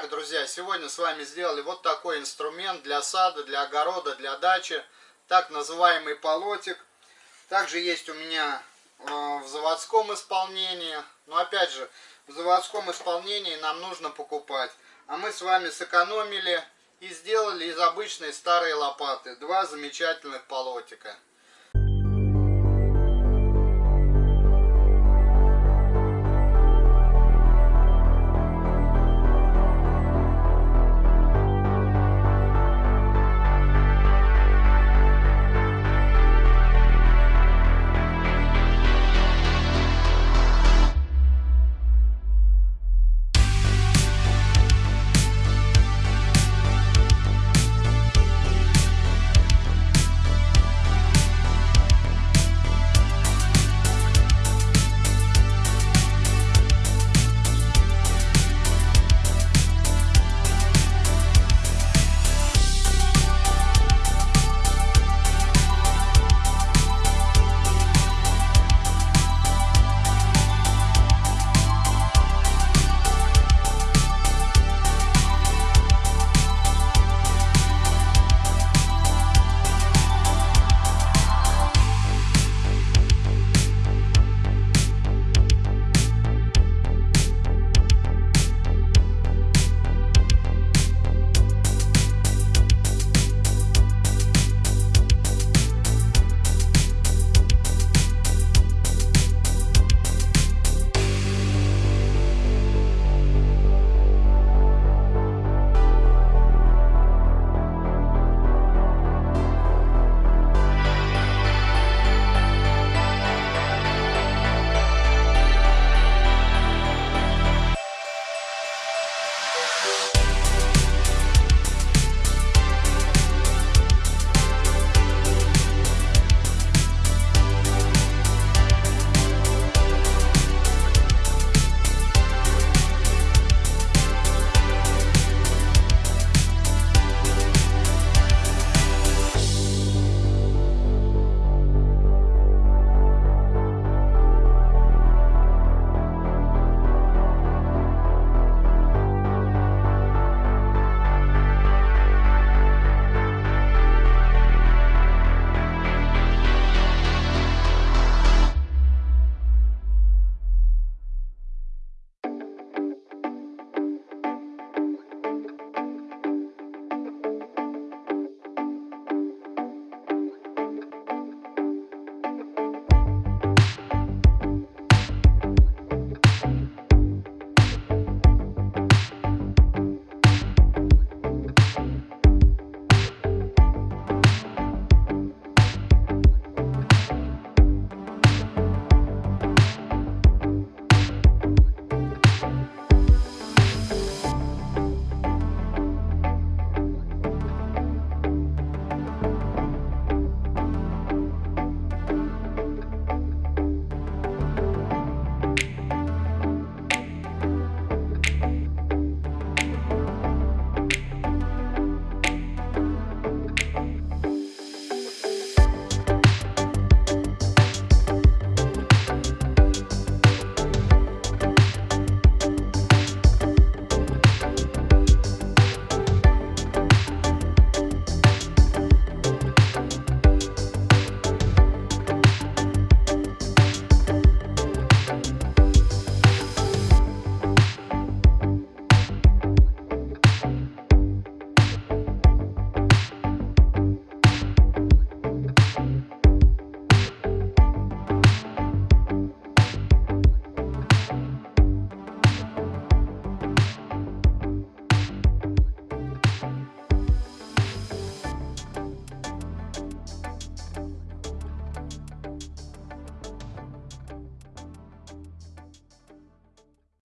Итак, друзья, сегодня с вами сделали вот такой инструмент для сада, для огорода, для дачи. Так называемый полотик. Также есть у меня э, в заводском исполнении. Но опять же, в заводском исполнении нам нужно покупать. А мы с вами сэкономили и сделали из обычной старой лопаты два замечательных полотика.